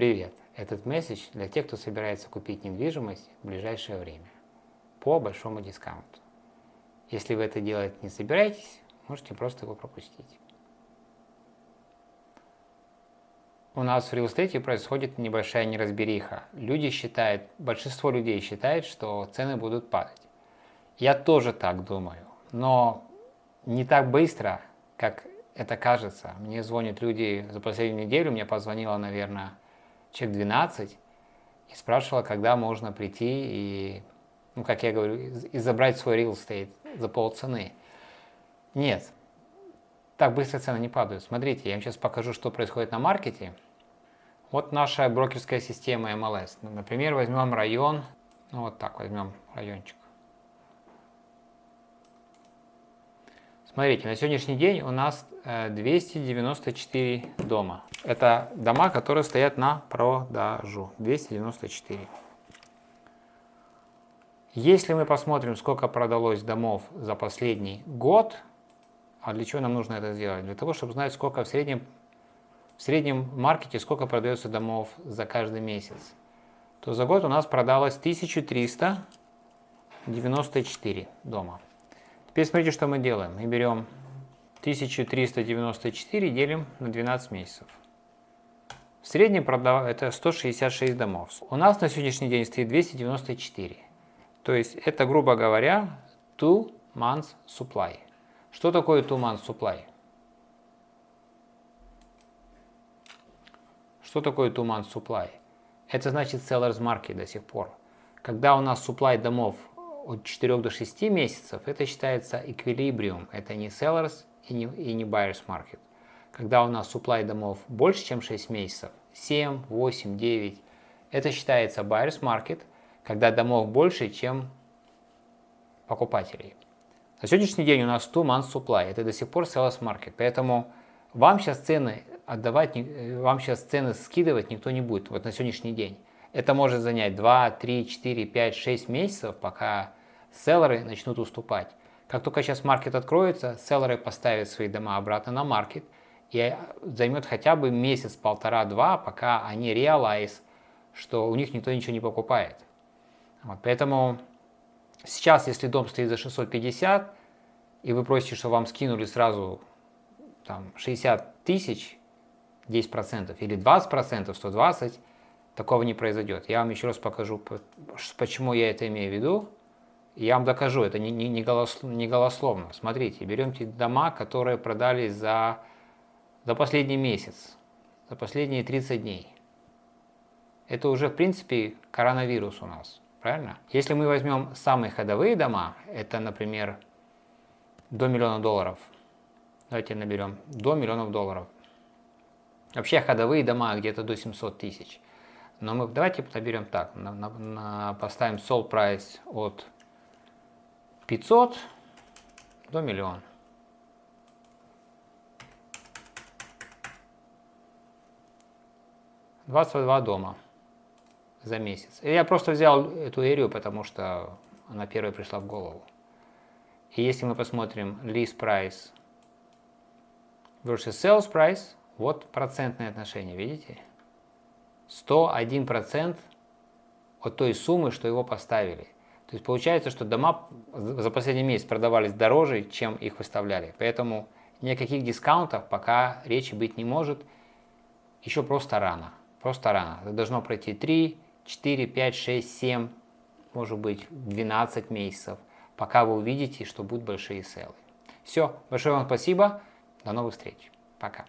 Привет! Этот месседж для тех, кто собирается купить недвижимость в ближайшее время по большому дискаунту. Если вы это делать не собираетесь, можете просто его пропустить. У нас в реал происходит небольшая неразбериха. Люди считают, большинство людей считает, что цены будут падать. Я тоже так думаю, но не так быстро, как это кажется. Мне звонят люди за последнюю неделю, мне позвонило, наверное, человек 12 и спрашивала, когда можно прийти и, ну, как я говорю, и забрать свой real estate за полцены. Нет, так быстро цены не падают. Смотрите, я вам сейчас покажу, что происходит на маркете. Вот наша брокерская система MLS. Например, возьмем район, ну вот так возьмем райончик. Смотрите, на сегодняшний день у нас 294 э, дома. Это дома, которые стоят на продажу. 294. Если мы посмотрим, сколько продалось домов за последний год, а для чего нам нужно это сделать? Для того, чтобы знать, сколько в среднем, в среднем маркете, сколько продается домов за каждый месяц, то за год у нас продалось 1394 дома. Теперь смотрите, что мы делаем. Мы берем 1394 делим на 12 месяцев. В среднем это 166 домов. У нас на сегодняшний день стоит 294. То есть это, грубо говоря, two months supply. Что такое two months supply? Что такое two months supply? Это значит sellers market до сих пор. Когда у нас supply домов от 4 до 6 месяцев, это считается эквилибриум. Это не sellers и не, и не buyers market. Когда у нас supply домов больше, чем 6 месяцев, 7, 8, 9, это считается buyers market, когда домов больше, чем покупателей. На сегодняшний день у нас 2 months supply, это до сих пор sellers market, поэтому вам сейчас цены отдавать, вам сейчас цены скидывать никто не будет, вот на сегодняшний день. Это может занять 2, 3, 4, 5, 6 месяцев, пока селлеры начнут уступать. Как только сейчас маркет откроется, селлеры поставят свои дома обратно на маркет, и займет хотя бы месяц, полтора-два, пока они реализ, что у них никто ничего не покупает. Вот, поэтому сейчас, если дом стоит за 650, и вы просите, что вам скинули сразу там, 60 тысяч, 10% или 20%, 120, такого не произойдет. Я вам еще раз покажу, почему я это имею в виду. Я вам докажу, это не, не, не, голос, не голословно. Смотрите, берем те дома, которые продались за, за последний месяц, за последние 30 дней. Это уже, в принципе, коронавирус у нас, правильно? Если мы возьмем самые ходовые дома, это, например, до миллиона долларов. Давайте наберем до миллионов долларов. Вообще ходовые дома где-то до 700 тысяч. Но мы давайте наберем так, на, на, на, поставим sold price от 500 до миллиона. Двадцать два дома за месяц. И я просто взял эту эрию, потому что она первая пришла в голову. И если мы посмотрим list price versus sales price, вот процентное отношение, видите? 101% от той суммы, что его поставили. То есть получается, что дома за последний месяц продавались дороже, чем их выставляли. Поэтому никаких дискаунтов пока речи быть не может. Еще просто рано. Просто рано. Это должно пройти 3, 4, 5, 6, 7, может быть 12 месяцев, пока вы увидите, что будут большие селы. Все. Большое вам спасибо. До новых встреч. Пока.